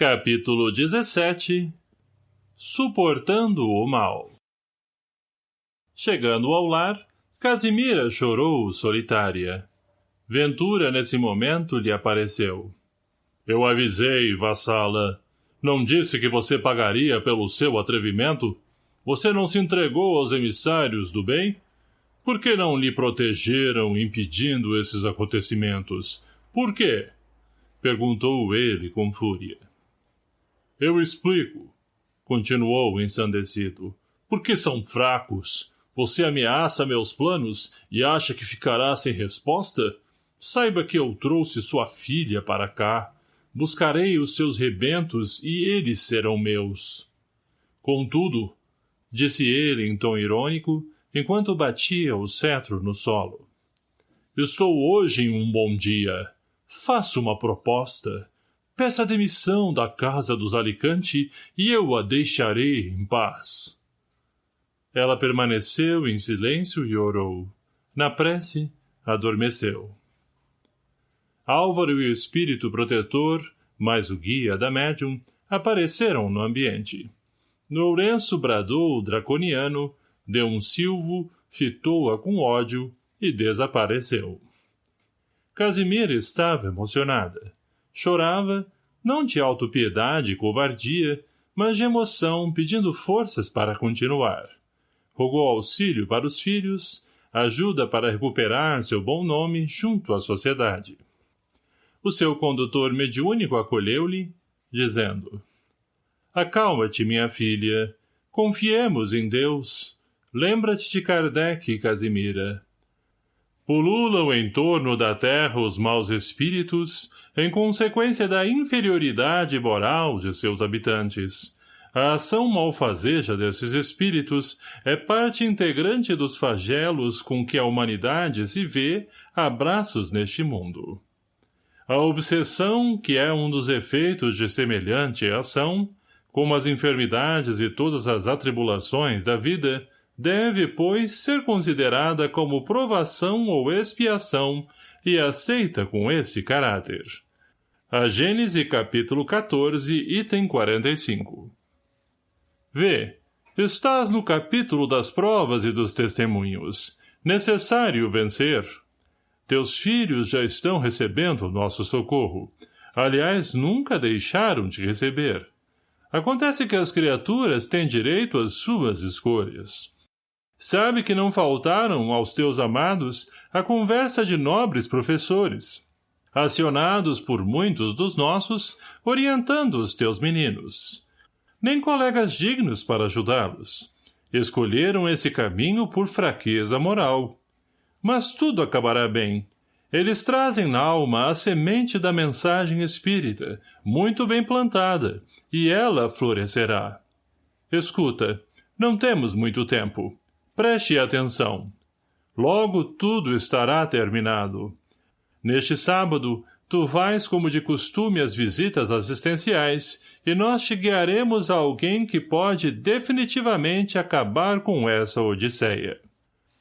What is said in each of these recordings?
Capítulo 17 Suportando o mal Chegando ao lar, Casimira chorou solitária. Ventura, nesse momento, lhe apareceu. Eu avisei, vassala. Não disse que você pagaria pelo seu atrevimento? Você não se entregou aos emissários do bem? Por que não lhe protegeram impedindo esses acontecimentos? Por quê? Perguntou ele com fúria. Eu explico, continuou ensandecido. Porque são fracos. Você ameaça meus planos e acha que ficará sem resposta? Saiba que eu trouxe sua filha para cá. Buscarei os seus rebentos e eles serão meus. Contudo, disse ele em tom irônico, enquanto batia o cetro no solo. Estou hoje em um bom dia. Faço uma proposta. Peça demissão da casa dos Alicante e eu a deixarei em paz. Ela permaneceu em silêncio e orou. Na prece, adormeceu. Álvaro e o espírito protetor, mais o guia da médium, apareceram no ambiente. Lourenço bradou draconiano, deu um silvo, fitou-a com ódio e desapareceu. Casimira estava emocionada. Chorava, não de autopiedade e covardia, mas de emoção pedindo forças para continuar. Rogou auxílio para os filhos, ajuda para recuperar seu bom nome junto à sociedade. O seu condutor mediúnico acolheu-lhe, dizendo Acalma-te, minha filha. Confiemos em Deus. Lembra-te de Kardec, Casimira. Pululam em torno da terra os maus espíritos, em consequência da inferioridade moral de seus habitantes. A ação malfazeja desses espíritos é parte integrante dos flagelos com que a humanidade se vê a braços neste mundo. A obsessão, que é um dos efeitos de semelhante ação, como as enfermidades e todas as atribulações da vida, deve, pois, ser considerada como provação ou expiação e aceita com esse caráter. A Gênese capítulo 14, item 45 Vê, estás no capítulo das provas e dos testemunhos. Necessário vencer. Teus filhos já estão recebendo nosso socorro. Aliás, nunca deixaram de receber. Acontece que as criaturas têm direito às suas escolhas. Sabe que não faltaram aos teus amados a conversa de nobres professores acionados por muitos dos nossos, orientando os teus meninos. Nem colegas dignos para ajudá-los. Escolheram esse caminho por fraqueza moral. Mas tudo acabará bem. Eles trazem na alma a semente da mensagem espírita, muito bem plantada, e ela florescerá. Escuta, não temos muito tempo. Preste atenção. Logo tudo estará terminado. Neste sábado, tu vais como de costume às visitas assistenciais e nós te guiaremos a alguém que pode definitivamente acabar com essa odisseia.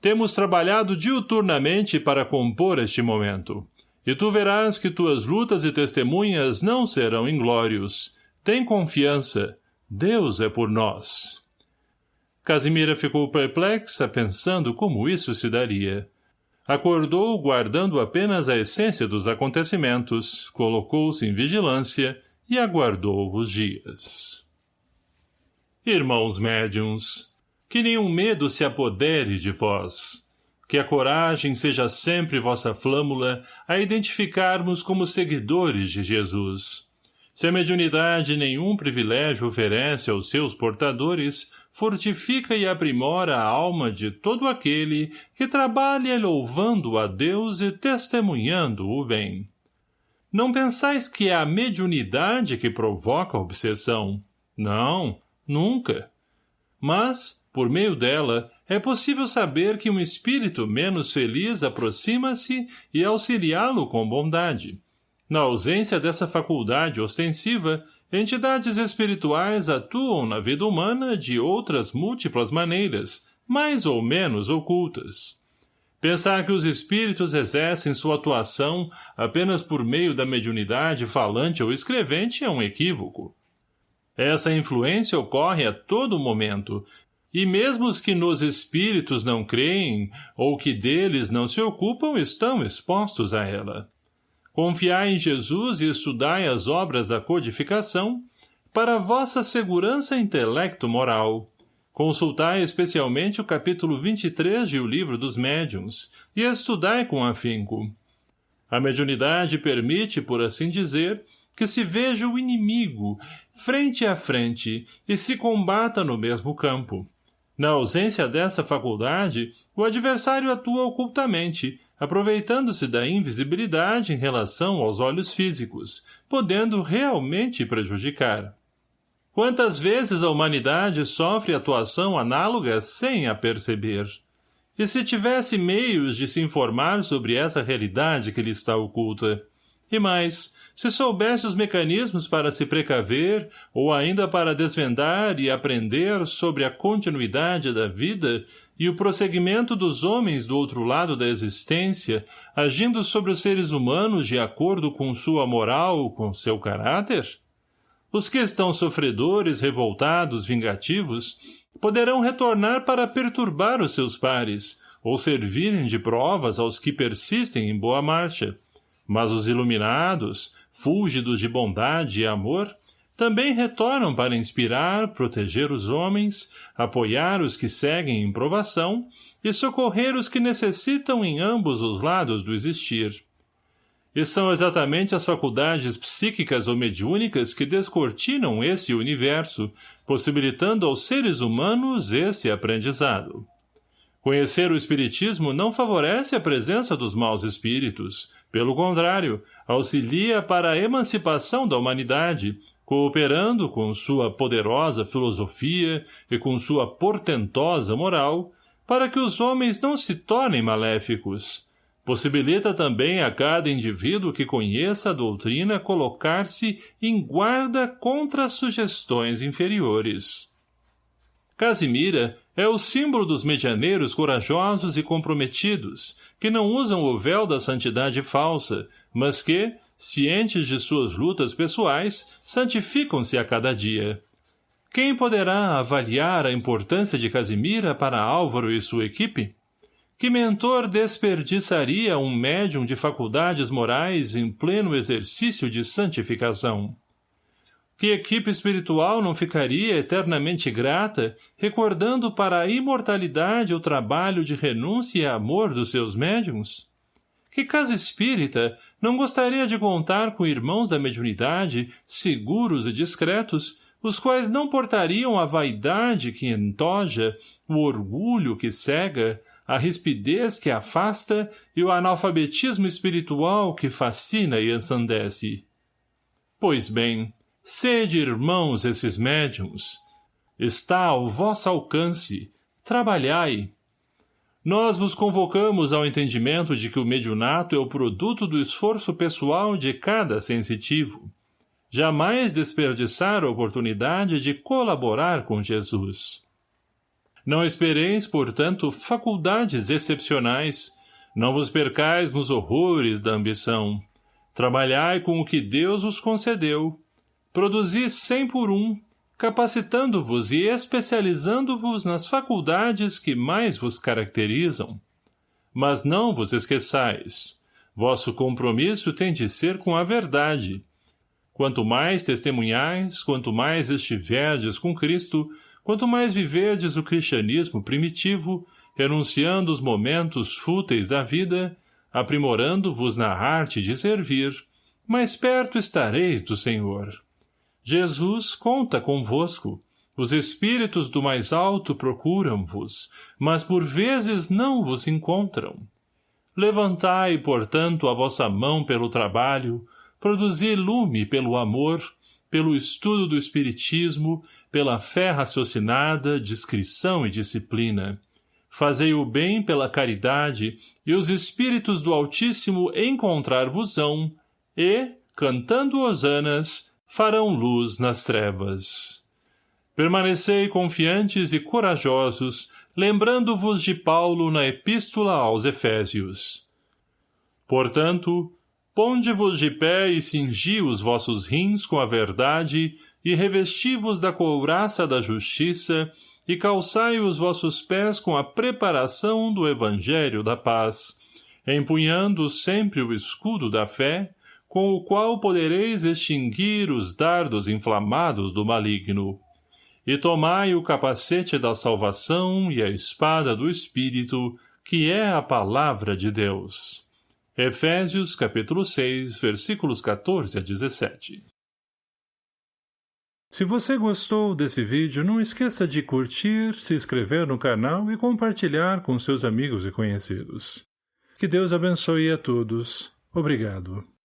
Temos trabalhado diuturnamente para compor este momento. E tu verás que tuas lutas e testemunhas não serão inglórios. Tem confiança. Deus é por nós. Casimira ficou perplexa, pensando como isso se daria. Acordou guardando apenas a essência dos acontecimentos, colocou-se em vigilância e aguardou os dias. Irmãos médiums, que nenhum medo se apodere de vós, que a coragem seja sempre vossa flâmula a identificarmos como seguidores de Jesus. Se a mediunidade nenhum privilégio oferece aos seus portadores, fortifica e aprimora a alma de todo aquele que trabalha louvando a Deus e testemunhando o bem. Não pensais que é a mediunidade que provoca a obsessão. Não, nunca. Mas, por meio dela, é possível saber que um espírito menos feliz aproxima-se e auxiliá-lo com bondade. Na ausência dessa faculdade ostensiva, Entidades espirituais atuam na vida humana de outras múltiplas maneiras, mais ou menos ocultas. Pensar que os espíritos exercem sua atuação apenas por meio da mediunidade falante ou escrevente é um equívoco. Essa influência ocorre a todo momento, e mesmo os que nos espíritos não creem ou que deles não se ocupam estão expostos a ela. Confiai em Jesus e estudai as obras da codificação para vossa segurança intelecto-moral. Consultai especialmente o capítulo 23 de O Livro dos Médiuns e estudai com afinco. A mediunidade permite, por assim dizer, que se veja o inimigo frente a frente e se combata no mesmo campo. Na ausência dessa faculdade, o adversário atua ocultamente, aproveitando-se da invisibilidade em relação aos olhos físicos, podendo realmente prejudicar. Quantas vezes a humanidade sofre atuação análoga sem a perceber? E se tivesse meios de se informar sobre essa realidade que lhe está oculta? E mais, se soubesse os mecanismos para se precaver ou ainda para desvendar e aprender sobre a continuidade da vida e o prosseguimento dos homens do outro lado da existência, agindo sobre os seres humanos de acordo com sua moral, com seu caráter? Os que estão sofredores, revoltados, vingativos, poderão retornar para perturbar os seus pares, ou servirem de provas aos que persistem em boa marcha. Mas os iluminados, fúlgidos de bondade e amor, também retornam para inspirar, proteger os homens, apoiar os que seguem em provação e socorrer os que necessitam em ambos os lados do existir. E são exatamente as faculdades psíquicas ou mediúnicas que descortinam esse universo, possibilitando aos seres humanos esse aprendizado. Conhecer o Espiritismo não favorece a presença dos maus espíritos, pelo contrário, auxilia para a emancipação da humanidade, cooperando com sua poderosa filosofia e com sua portentosa moral, para que os homens não se tornem maléficos. Possibilita também a cada indivíduo que conheça a doutrina colocar-se em guarda contra as sugestões inferiores. Casimira é o símbolo dos medianeiros corajosos e comprometidos, que não usam o véu da santidade falsa, mas que, cientes de suas lutas pessoais, santificam-se a cada dia. Quem poderá avaliar a importância de Casimira para Álvaro e sua equipe? Que mentor desperdiçaria um médium de faculdades morais em pleno exercício de santificação? Que equipe espiritual não ficaria eternamente grata, recordando para a imortalidade o trabalho de renúncia e amor dos seus médiums? Que casa espírita não gostaria de contar com irmãos da mediunidade, seguros e discretos, os quais não portariam a vaidade que entoja, o orgulho que cega, a rispidez que afasta e o analfabetismo espiritual que fascina e ensandece? Pois bem, Sede irmãos esses médiums. Está ao vosso alcance. Trabalhai. Nós vos convocamos ao entendimento de que o mediunato é o produto do esforço pessoal de cada sensitivo. Jamais desperdiçar a oportunidade de colaborar com Jesus. Não espereis, portanto, faculdades excepcionais. Não vos percais nos horrores da ambição. Trabalhai com o que Deus vos concedeu produzi cem por um, capacitando-vos e especializando-vos nas faculdades que mais vos caracterizam. Mas não vos esqueçais. Vosso compromisso tem de ser com a verdade. Quanto mais testemunhais, quanto mais estiverdes com Cristo, quanto mais viverdes o cristianismo primitivo, renunciando os momentos fúteis da vida, aprimorando-vos na arte de servir, mais perto estareis do Senhor. Jesus conta convosco. Os espíritos do mais alto procuram-vos, mas por vezes não vos encontram. Levantai, portanto, a vossa mão pelo trabalho, produzi lume pelo amor, pelo estudo do Espiritismo, pela fé raciocinada, discrição e disciplina. Fazei o bem pela caridade, e os espíritos do Altíssimo encontrar-vos-ão, e, cantando hosanas, farão luz nas trevas. Permanecei confiantes e corajosos, lembrando-vos de Paulo na Epístola aos Efésios. Portanto, ponde-vos de pé e cingi os vossos rins com a verdade e revesti-vos da couraça da justiça e calçai os vossos pés com a preparação do Evangelho da paz, empunhando sempre o escudo da fé, com o qual podereis extinguir os dardos inflamados do maligno. E tomai o capacete da salvação e a espada do Espírito, que é a palavra de Deus. Efésios capítulo 6, versículos 14 a 17. Se você gostou desse vídeo, não esqueça de curtir, se inscrever no canal e compartilhar com seus amigos e conhecidos. Que Deus abençoe a todos. Obrigado.